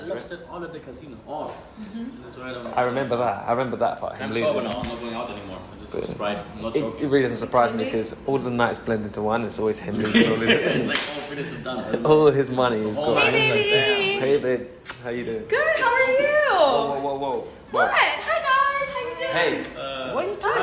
I lost it all at the casino. All. That's why I. I remember that. I remember that part. I'm Him sober now. I'm not going out anymore. I'm just But- Sprite. I'm not It, joking. it really doesn't surprise me because all the nights blend into one. It's always him losing all it's his, like all finish is all his money is Oh, gone. Hey, God. baby. Hey babe, how you doing? Good. How are you? Whoa, whoa, whoa, whoa. What? Hi guys. How you doing? Hey, Uh, what are you doing?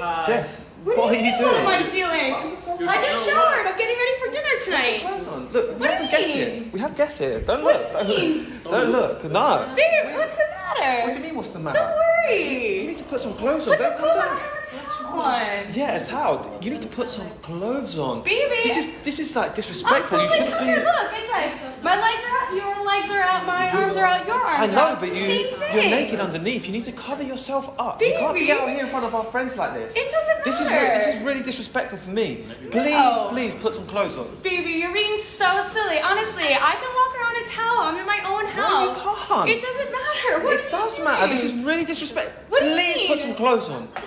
Hi. Jess, What, what are are you doing? What am I doing? I just showered. I'm getting ready for dinner tonight. Clothes on. Look, we What have do some guests here. We have guests here. Don't What look. do you mean? Don't, don't look. No. Babe, what's the matter? What do you mean? What's the matter? Don't worry. You need to put some clothes on. Put Don't come down. I a towel on. Yeah, a towel. You need to put some clothes on. Baby. This is this is like I'm disrespectful. You shouldn't covered. be. Look, it's like my legs are out, your legs are out, my arms are out, your I arms are know, out. but you Same you're naked underneath. You need to cover yourself up. You can't be out here in front of our friends like this. It doesn't This is matter. this is really disrespectful for me. Please, No. please put some clothes on. Baby, you're being so silly. Honestly, I can walk around in a towel. I'm in my own house. No, you house. can't. It doesn't matter. What It does matter. This is really disrespectful. What you Please put some clothes on.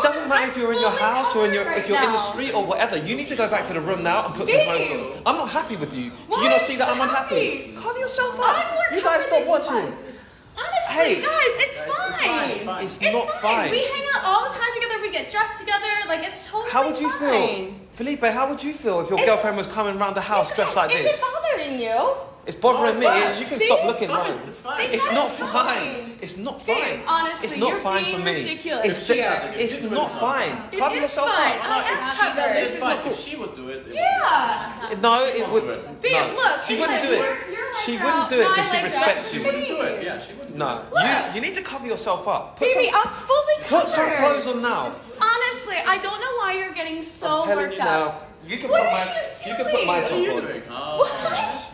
I have something. It doesn't matter if you're in your oh house or in your covered if you're in the street or whatever. You need to go back to the room now and put some clothes on. I'm not happy with you. Why Do you not see that I'm unhappy? happy? Cover yourself I'm up. You guys stop watching. Honestly, Hey. guys, it's fine. fine, it's fine. It's It's not fine. We hang out all the time together. We get dressed together. Like it's totally How would you feel. Felipe? How would you feel if your It's- girlfriend was coming around the house dressed like this? Is this? it bothering you? It's bothering No, me. fine. You can See? stop It's looking. fine. no. It's fine. It's It's not not fine. fine. It's not Babe, fine. honestly, it's not you're fine being for me. ridiculous It's, here. it's not fine. It Cover yourself fine. up. I If she does covered. it, This is fine. not cool. If she would do it. it Yeah. No, it would. Babe, no. lould she wouldn't like do it. your- your legs She are wouldn't do it because she respects you. She wouldn't do it. Yeah, she wouldn't. No, you you need to cover yourself up. Put Baby, some I'm fully covered. put some clothes on now. Honestly, I don't know why you're getting so worked up. now. You can put my you you can put my doing? top What on.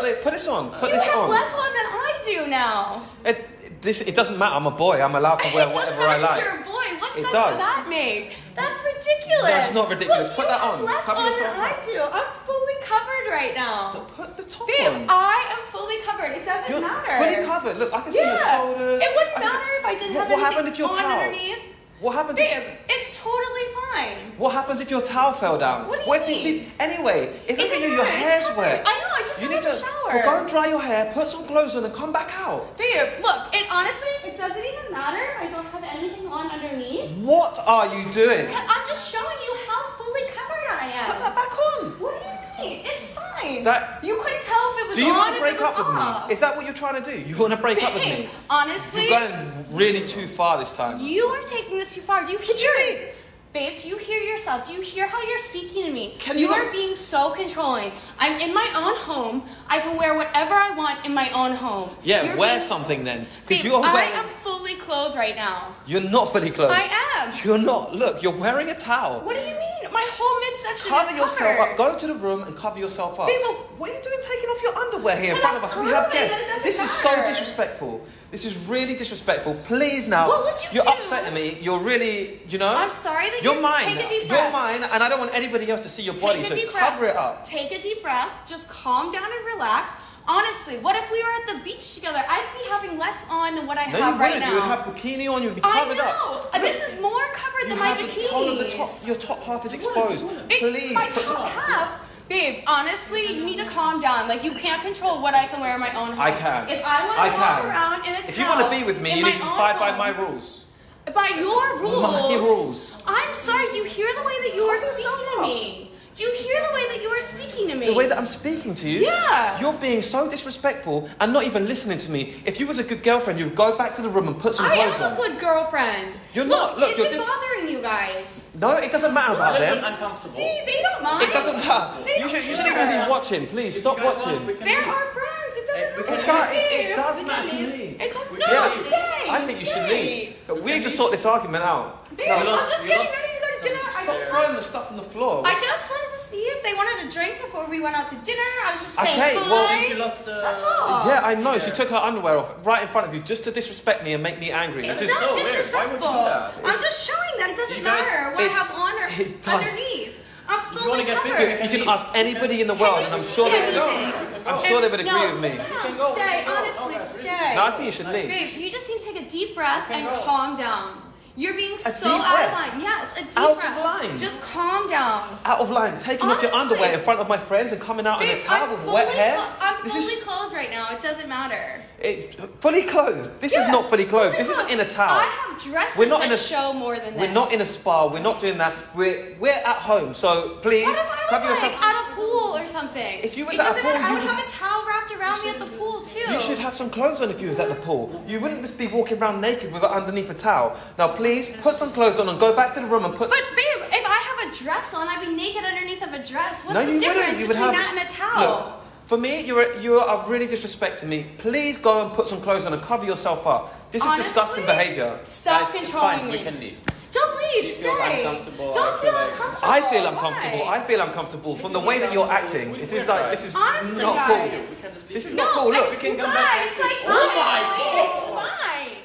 Put it put this on. Put you this have on. less on than I do now. It, this it doesn't matter. I'm a boy. I'm allowed to wear whatever I matter like. you're a boy. What It sense does. does that make? That's ridiculous. That's not ridiculous. Look, Put that on. less Cover on than I do. I'm fully covered right now. Put the top Babe, on. I am fully covered. It doesn't You're matter. fully covered. Look, I can see your Yeah. shoulders. It wouldn't can see- matter if I didn't What- have what happened if your on towel? underneath. What happens if Babe, it's totally fine. What happens if your towel fell down? What do you Where mean? did Anyway, if look at you, your matter, hair's wet. I just You need out to shower. well, go and dry your hair, put some clothes on, and come back out. Babe, look, it honestly, it doesn't even matter if I don't have anything on underneath. What are you doing? I'm just showing you how fully covered I am. Put am. that back on. What do you mean? It's fine. That- you couldn't tell if it was Do you on want to break up with off. me? Is that what you're trying to do? You want to break up with me? Honestly, You're going really too far this time. you are taking this too far. Do you hear do you mean? Babe, do you hear yourself? Do you hear how you're speaking to me? Can you are being so controlling. I'm in my own home. I can wear whatever I want in my own home. Yeah, You're wear being- something then, because Babe, you're I am fully clothed right now. You're not fully clothed. I am. You're not. Look, you're wearing a towel. What do you mean? My whole midsection Cover is yourself covered. up. Go to the room and cover yourself up. Babe, well- what are you doing taking off your underwear here in front of us? We have guests. that it doesn't This is so disrespectful. This is really disrespectful. Please now. What would you You're do? upsetting me. You're really, you know. I'm sorry that you're you- mine. take a deep You're mine, and I don't want anybody else to see your body. Take a So deep cover breath. it up. Take a deep breath. Just calm down and relax. Honestly, what if we were at the beach together? I'd be having less on than what I No, have right wouldn't. now. You would have bikini on. You would be I covered know. up. Uh, Look, This is more covered you than my have the whole of the top. Your top half is exposed. It- Please my put some. top half. Babe, honestly, you need to calm down. Like, you can't control what I can wear in my own home. I can. If I want I to walk can. around in a If you want to be with me, you need to abide by my rules. By your rules. My rules. I'm sorry. Do you hear the way that you are Calm yourself speaking to me? Do you hear the way that you are speaking to me? The way that I'm speaking to you, Yeah. you're being so disrespectful and not even listening to me. If you was a good girlfriend, you'd go back to the room and put some I clothes on. I am on. a good girlfriend. You're look, not. Look, is you're it just- bothering you guys? No, it doesn't matter It's about little bit them. uncomfortable. See, they don't mind. It doesn't matter. They You should, you shouldn't even be watching. Please stop You guys want- watching. we They're leave. our friends. It doesn't we matter. It does, it, it does we matter can to me. It does, We no, can Yes. stay. I think you should leave. We need to sort this argument out. Babe, No, I'm just we getting ready to go to dinner. I Stop just, throwing the stuff on the floor. I just wanted to see if they wanted a drink before we went out to dinner. I was just saying Okay, hi. well, you lost. Uh, That's all. Yeah, I know. She took her underwear off right in front of you just to disrespect me and make me angry. It's This is not so weird. Why would you do disrespectful. that? I'm just showing that it doesn't guys- matter what I have on or it does. underneath. I'm If you wanna get covered. busy, You can ask anybody in the world, and I'm sure they would. I'm sure they would agree no, with me. sit down, stay. Honestly, stay. No, I think you should leave. Babe, you just need to take a deep breath and calm down. You're being so out breath? of line. Yes, a deep Out of line? Just calm down. Out of line, taking off your underwear in front of my friends and coming out in a Babe, towel I'm with wet hair. I'm This fully is- clothed right now. It doesn't matter. It, fully clothed. This is not fully clothed. This fully isn't in a clothed. towel. I have dresses We're not in a- show more than this. We're not in a spa. We're not doing that. We're we're at home. So please What if I cover was yourself. at a pool or something? If you was it at a pool, matter. I you would have a towel around me at the pool too. You should have some clothes on if you was at the pool. You wouldn't just be walking around naked with it underneath a towel. Now, please put some clothes on and go back to the room and put. But babe, if I have a dress on, I'd be naked underneath of a dress. What's no, the you difference wouldn't. You would between have. that and a towel? Look, for me, you're you are really disrespecting me. Please go and put some clothes on and cover yourself up. This is Honestly, disgusting behaviour. Stop Guys, it's controlling fine. me. We can leave. Don't leave. If you're Stay. Don't I feel feel uncomfortable. I feel uncomfortable. I feel uncomfortable from the way that you're acting. This is like this is Honestly, not cool. We can just leave. This is not cool. Look, it's we can come guys, back next like. Oh my honestly, It's fine.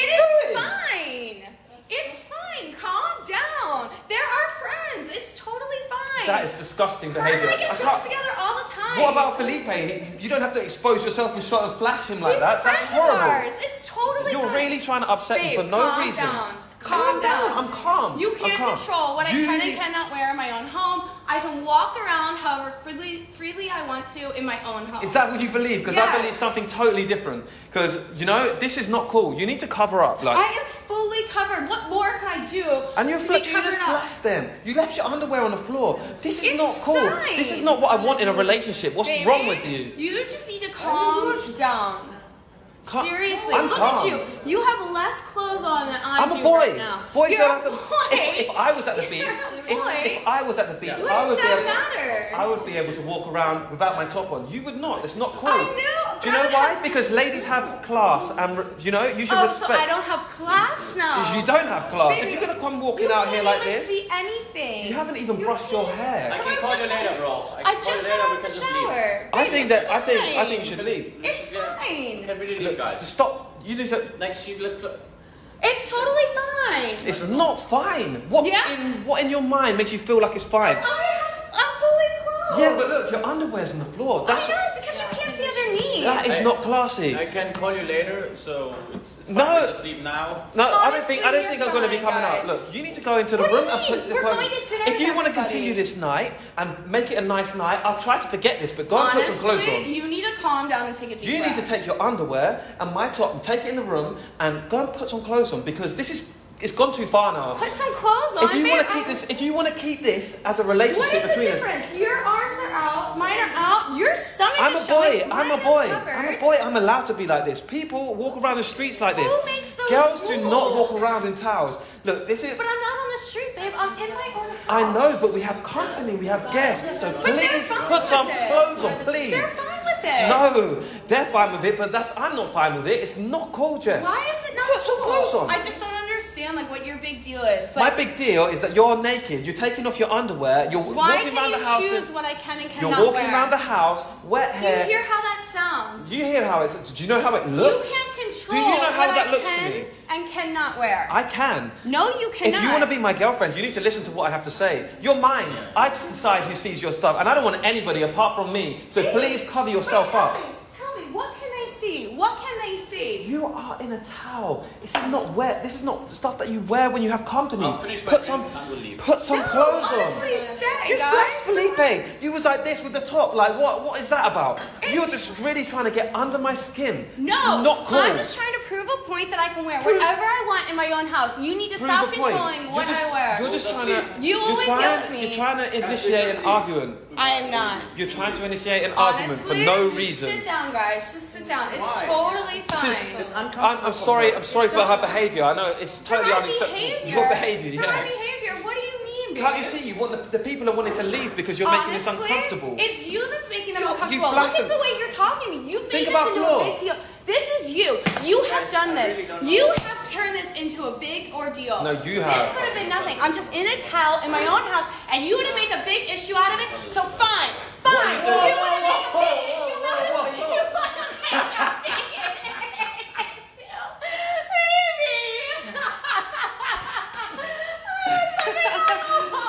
It Do is it. fine. It's fine. Calm down. They're our friends. It's totally fine. that is disgusting behaviour. I I get can't- together all the time. What about Felipe? You don't have to expose yourself and shot and flash him like He's that. That's friends of horrible. ours. It's totally You're fine. really trying to upset Babe, me for no calm reason. Down. Calm down. I'm calm. You can't calm. control what You I can and cannot wear in my own home. I can walk around however freely, freely I want to in my own home. Is that what you believe? Because I Yes. believe something totally different. Because you know this is not cool. You need to cover up, like. I am fully covered. What more can I do? and you're fl- you just flashed them. You left your underwear on the floor. This is It's not cool. fine. This is not what I want in a relationship. What's Baby, wrong with you? You just need to calm down. Calm- Seriously, I'm look calm. at you. You have less clothes on than I I'm do a boy. right now. Boys You're don't a have to. boy. If, if I was at the beach, if, if I was at the beach, What I does would be that able, matter? I would be able to walk around without my top on. You would not. It's not cool. I know, Do you know why? have- Because ladies have class, and you know you should Oh, respect. so I don't have class now. Because you don't have class. Baby, if you're gonna come walking out here can't like even this, see anything. you haven't even You brushed your can't. hair. I can I've call just you later, bro. I I just got out of the shower. I think that I think I think you should leave. It's fine. Can we leave, Look, guys? stop. You need to. Next, you look. It's totally fine. It's not fine. What Yeah. in what in your mind makes you feel like it's fine? I have, I'm fully clothed. Yeah, but look, your underwear's on the floor. That's I know that is not classy. I can call you later, so it's, it's fine. No. We just leave now. No, I don't think I don't you're think I'm going to be fine, coming out. guys. Look, you need to go into the What do room you and mean? put the We're clothes- going to dinner, If you want to everybody. continue this night and make it a nice night, I'll try to forget this, but go and put some clothes Honestly, on. you need to calm down and take a deep You need to take your underwear and my top and take it in the room and go and put some clothes on because this is it's gone too far now. Put some clothes on. If you want to keep this, if you want to keep this as a What relationship is the between us, difference? Your arms are out, mine are out. Your stomach I'm a showing. boy. I'm a boy. I'm a boy. I'm allowed to be like this. People walk around the streets like this. Who makes those Girls do not walk around in towels. Look, this is. But I'm not on the street, babe. I'm in my own house. I know, but we have company. We have guests. So But please put some it. clothes on, please. They're fine with it. No, they're fine with it, but that's I'm not fine with it. It's not cool, Jess. Why is it not Put some cool? clothes on. I just don't understand like what your big deal is. My big deal is that you're naked. You're taking off your underwear. You're why walking can around you the house. choose what I can and cannot You're walking wear? around the house, wet hair. Do you hear how that sounds? Do you hear how it's? Do you know how it looks? You can't control Do you know how what that I looks to can me? and cannot wear. I can. no, you cannot. If you want to be my girlfriend, you need to listen to what I have to say. You're mine. I decide who sees your stuff, and I don't want anybody apart from me. So please cover yourself up. Tell me, tell me, what can they see? What can they see? You are in a towel. This is not wet. This is not stuff that you wear when you have company. I'll finish Put some, and we'll leave. put some no, clothes honestly, on. stay, You guys. Felipe. You was like this with the top. Like what? What is that about? You're just really trying to get under my skin. No, This not cool. I'm just trying to prove a point that I can wear prove. whatever I want in my own house. You need to prove stop controlling what you're just, I wear. You're just trying to. You always yell at me. You're trying to initiate an argument. I am not. You're trying to initiate an argument for no reason. Sit down, guys. Just sit down. It's Why? totally This fine. is- It's uncomfortable. I'm, I'm sorry. I'm sorry for her behaviour. I know it's totally unacceptable. Your behaviour, For my behavior. Can't you see? You want the, the people are wanting to leave because you're making this Honestly, uncomfortable. It's you that's making them You- you've uncomfortable. Look at the way you're talking to me. You've Think made about this into a big deal. This is you. You have done this. really know. you have turned this into a big ordeal. No, you This could have been nothing. I'm just in a towel in my own house, and you want to make a big issue out of it. So fine, fine. You want to make a big